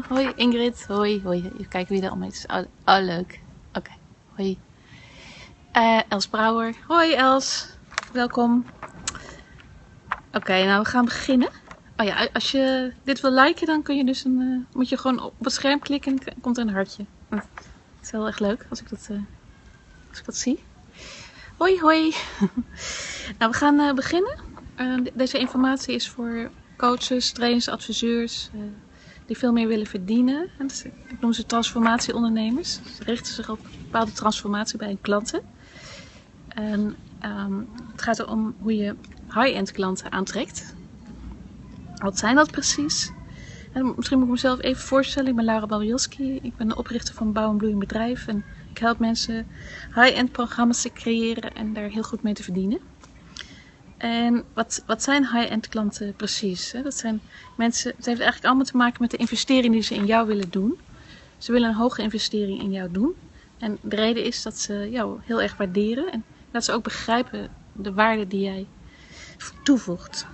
Oh, hoi Ingrid. Hoi, hoi. Even kijken wie er allemaal is. Oh, oh leuk. Oké, hoi. Eh, Els Brouwer. Hoi Els. Welkom. Oké, nou we gaan beginnen. Oh ja, als je dit wil liken, dan kun je dus een, eh, moet je gewoon op het scherm klikken en komt er een hartje. Het is wel echt leuk als ik dat, eh, als ik dat zie. Hoi, hoi. nou, we gaan beginnen. De- deze informatie is voor coaches, trainers, adviseurs die veel meer willen verdienen. En dat ik noem ze transformatieondernemers. Ze richten zich op bepaalde transformatie bij hun klanten. En ehm, het gaat erom hoe je high-end klanten aantrekt. Wat zijn dat precies? En misschien moet ik mezelf even voorstellen. Ik ben Laura Babielski. Ik ben de oprichter van Bouw en Bloeiend Bedrijf. En ik help mensen high-end programma's te creëren en daar heel goed mee te verdienen. En wat, wat zijn high-end klanten precies? Dat zijn mensen, het heeft eigenlijk allemaal te maken met de investering die ze in jou willen doen. Ze willen een hoge investering in jou doen. En de reden is dat ze jou heel erg waarderen en dat ze ook begrijpen de waarde die jij toevoegt.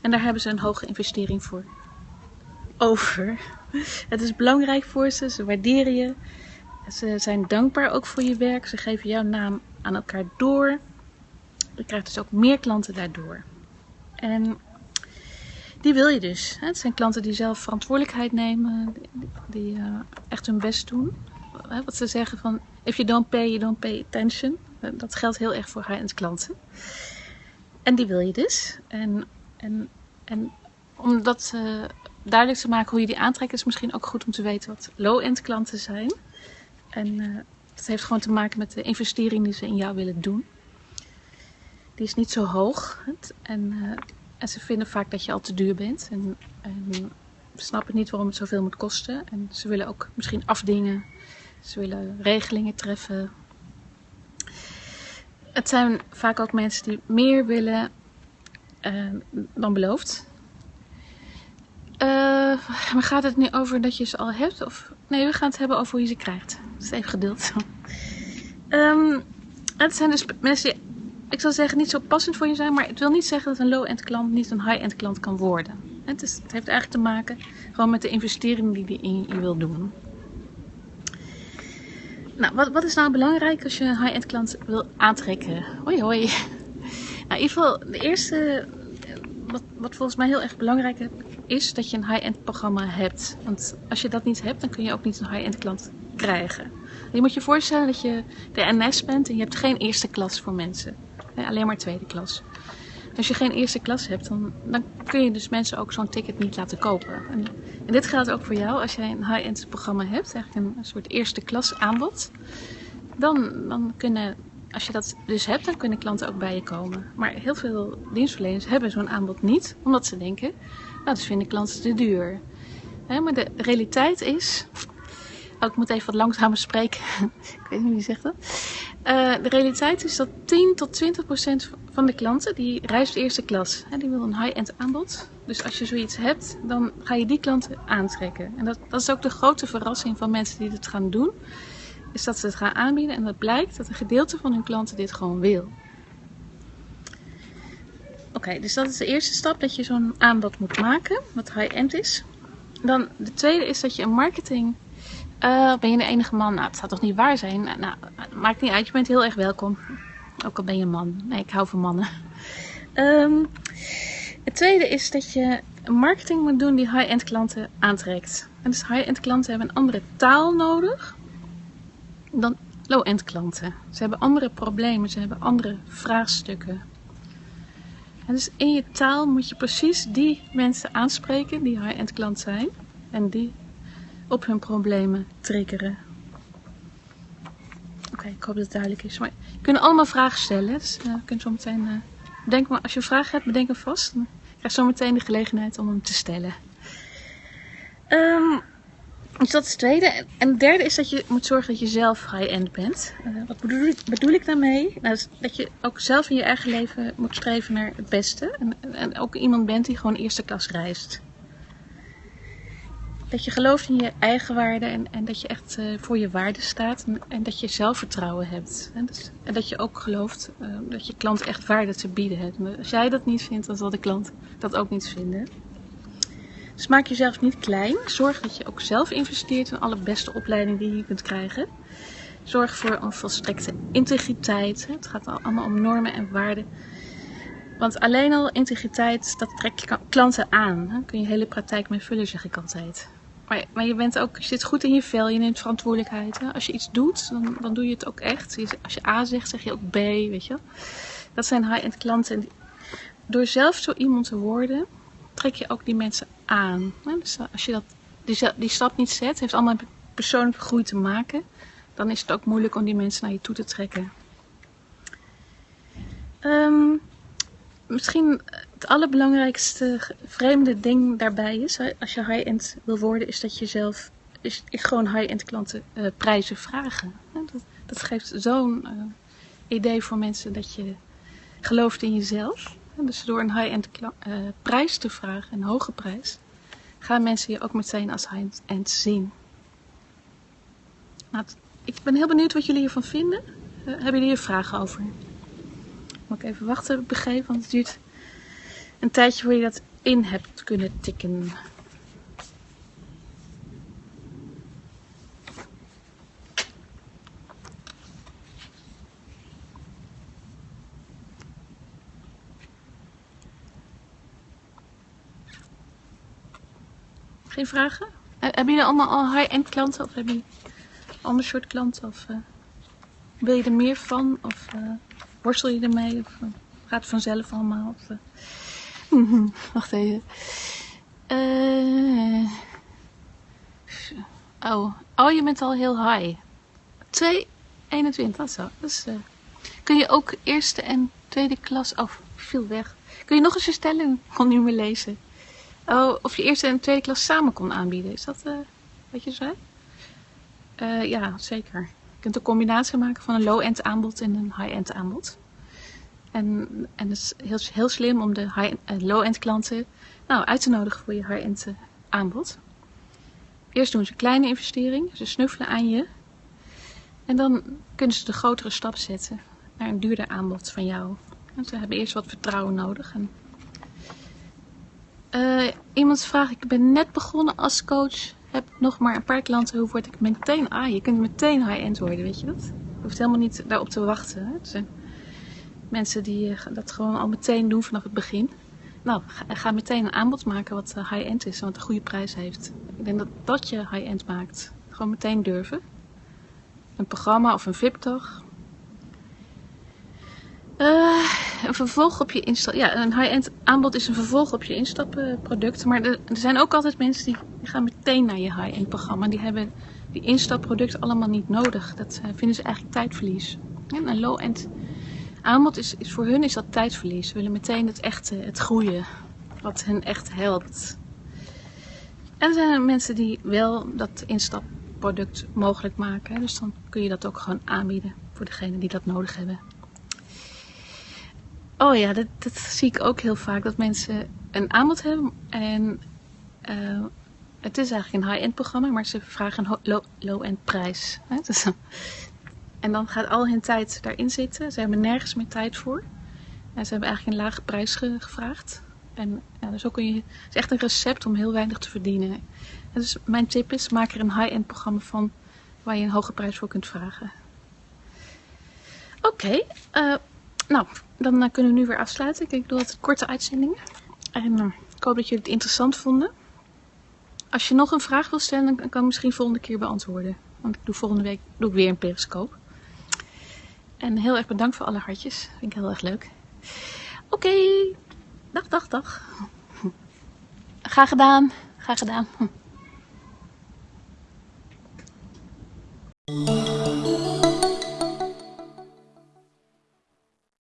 En daar hebben ze een hoge investering voor over. Het is belangrijk voor ze, ze waarderen je. Ze zijn dankbaar ook voor je werk. Ze geven jouw naam aan elkaar door. Je krijgt dus ook meer klanten daardoor. En die wil je dus. Het zijn klanten die zelf verantwoordelijkheid nemen, die, eh, echt hun best doen. Wat ze zeggen van, if you don't pay, you don't pay attention. Dat geldt heel erg voor high-end klanten. En die wil je dus. En, en, en om dat duidelijk te maken hoe je die aantrekt, is misschien ook goed om te weten wat low-end klanten zijn. En eh dat heeft gewoon te maken met de investering die ze in jou willen doen. Die is niet zo hoog. En, eh, en ze vinden vaak dat je al te duur bent. En, en snappen niet waarom het zoveel moet kosten. En ze willen ook misschien afdingen. Ze willen regelingen treffen. Het zijn vaak ook mensen die meer willen eh, dan beloofd. Eh, maar gaat het nu over dat je ze al hebt? Of... Nee, we gaan het hebben over hoe je ze krijgt. Dus even geduld. Ehm, het zijn dus mensen die, ik zou zeggen, niet zo passend voor je zijn. Maar het wil niet zeggen dat een low-end klant niet een high-end klant kan worden. Het, is, het heeft eigenlijk te maken gewoon met de investering die je in je wil doen. Nou, wat, wat is nou belangrijk als je een high-end klant wil aantrekken? Hoi hoi. Nou, in ieder geval, de eerste, eh, wat, wat volgens mij heel erg belangrijk is, dat je een high-end programma hebt. Want als je dat niet hebt, dan kun je ook niet een high-end klant krijgen. Je moet je voorstellen dat je de NS bent en je hebt geen eerste klas voor mensen. Alleen maar tweede klas. Als je geen eerste klas hebt, dan, dan kun je dus mensen ook zo'n ticket niet laten kopen. En, en dit geldt ook voor jou. Als jij een high-end programma hebt, eigenlijk een, soort eerste klas aanbod, dan, dan kunnen, als je dat dus hebt, dan kunnen klanten ook bij je komen. Maar heel veel dienstverleners hebben zo'n aanbod niet, omdat ze denken, nou, dat vinden klanten te duur. Maar de realiteit is, oh, ik moet even wat langzamer spreken, ik weet niet wie zegt dat. Eh, de realiteit is dat 10 tot 20 procent van de klanten die reist eerste klas. Hè, die wil een high-end aanbod. Dus als je zoiets hebt, dan ga je die klanten aantrekken. En dat, dat is ook de grote verrassing van mensen die dit gaan doen. Is dat ze het gaan aanbieden en dat blijkt dat een gedeelte van hun klanten dit gewoon wil. Oké, dus dat is de eerste stap dat je zo'n aanbod moet maken, wat high-end is. Dan de tweede is dat je een marketing eh, ben je de enige man? Nou, het zou toch niet waar zijn? Nou, nou, maakt niet uit, je bent heel erg welkom. Ook al ben je een man. Nee, ik hou van mannen. Ehm, het tweede is dat je marketing moet doen die high-end klanten aantrekt. En dus high-end klanten hebben een andere taal nodig dan low-end klanten. Ze hebben andere problemen, ze hebben andere vraagstukken. En dus in je taal moet je precies die mensen aanspreken die high-end klant zijn. En die op hun problemen triggeren. Oké, ik hoop dat het duidelijk is. Maar je kunt allemaal vragen stellen. Dus uh, je kunt zo meteen. Bedenk maar, als je vraag hebt, bedenk hem vast. Dan krijg je zo meteen de gelegenheid om hem te stellen. Um, dus dat is het tweede. En het derde is dat je moet zorgen dat je zelf high-end bent. Uh, wat bedoel ik, daarmee? Nou, dat je ook zelf in je eigen leven moet streven naar het beste. En, en ook iemand bent die gewoon eerste klas reist dat je gelooft in je eigen waarde en, en dat je echt uh, voor je waarde staat en, dat je zelfvertrouwen hebt. En, dus, en dat je ook gelooft uh, dat je klant echt waarde te bieden hebt. Als jij dat niet vindt, dan zal de klant dat ook niet vinden. Dus maak jezelf niet klein. Zorg dat je ook zelf investeert in alle beste opleidingen die je kunt krijgen. Zorg voor een volstrekte integriteit. Het gaat allemaal om normen en waarden. Want alleen al integriteit, dat trek je klanten aan. Daar kun je hele praktijk mee vullen, zeg ik altijd. Maar, maar je, bent ook, je zit goed in je vel, je neemt verantwoordelijkheid. Hè? Als je iets doet, dan, dan doe je het ook echt. Als je A zegt, zeg je ook B, weet je Dat zijn high-end klanten. door zelf zo iemand te worden, trek je ook die mensen aan. Dus als je dat, die, die stap niet zet, heeft allemaal persoonlijke groei te maken. Dan is het ook moeilijk om die mensen naar je toe te trekken. Um, misschien het allerbelangrijkste vreemde ding daarbij is, als je high-end wil worden, is dat je zelf is, gewoon high-end klanten uh, prijzen vragen. Dat, dat geeft zo'n uh, idee voor mensen dat je gelooft in jezelf. Dus door een high-end uh, prijs te vragen, een hoge prijs, gaan mensen je ook meteen als high-end zien. Nou, ik ben heel benieuwd wat jullie hiervan vinden. hebben jullie hier vragen over? Moet ik even wachten, begrepen, want het duurt een tijdje voor je dat in hebt kunnen tikken. Geen vragen? Hebben jullie allemaal al high-end klanten of hebben jullie ander soort klanten? Of uh, wil je er meer van? Of uh, worstel je ermee? Of uh, gaat het vanzelf allemaal? Of, Wacht even. Uh, oh. oh, je bent al heel high. 2,21, dat zo. Dus, kun je ook eerste en tweede klas... Oh, viel weg. Kun je nog eens je stelling? kon niet meer lezen. Oh, of je eerste en tweede klas samen kon aanbieden. Is dat wat je zei? Ja, zeker. Je kunt een combinatie maken van een low-end aanbod en een high-end aanbod. En, en het is heel, heel slim om de uh, low-end klanten nou, uit te nodigen voor je high-end uh, aanbod. Eerst doen ze een kleine investering, ze snuffelen aan je. En dan kunnen ze de grotere stap zetten naar een duurder aanbod van jou. Want ze hebben eerst wat vertrouwen nodig. En, uh, iemand vraagt, ik ben net begonnen als coach, heb nog maar een paar klanten, hoe word ik meteen, ah, je kunt meteen high-end worden, weet je dat? Je hoeft helemaal niet daarop te wachten. Hè? Mensen die eh, dat gewoon al meteen doen vanaf het begin. Nou, ga, meteen een aanbod maken wat eh, high-end is en wat een goede prijs heeft. Ik denk dat dat je high-end maakt. Gewoon meteen durven. Een programma of een VIP-dag. Uh, vervolg op je instap. Ja, een high-end aanbod is een vervolg op je instapproduct. Maar er, zijn ook altijd mensen die, gaan meteen naar je high-end programma. Die hebben die instapproduct allemaal niet nodig. Dat uh, vinden ze eigenlijk tijdverlies. En een low-end aanbod is, is voor hun is dat tijdverlies. Ze willen meteen het echte, het groeien, wat hen echt helpt. En er zijn mensen die wel dat instapproduct mogelijk maken. Dus dan kun je dat ook gewoon aanbieden voor degenen die dat nodig hebben. Oh ja, dat, zie ik ook heel vaak. Dat mensen een aanbod hebben en uh, het is eigenlijk een high-end programma, maar ze vragen een low-end prijs. Dus en dan gaat al hun tijd daarin zitten. Ze hebben nergens meer tijd voor. En ze hebben eigenlijk een lage prijs gevraagd. En ja, dus ook kun je, het is echt een recept om heel weinig te verdienen. En dus mijn tip is, maak er een high-end programma van waar je een hoge prijs voor kunt vragen. Oké, eh, nou, dan eh, kunnen we nu weer afsluiten. Ik doe altijd korte uitzendingen. En eh, ik hoop dat jullie het interessant vonden. Als je nog een vraag wil stellen, dan kan ik misschien volgende keer beantwoorden. Want ik doe volgende week doe ik weer een periscoop. En heel erg bedankt voor alle hartjes. Vind ik heel erg leuk. Oké, dag, dag, dag. Graag gedaan, graag gedaan.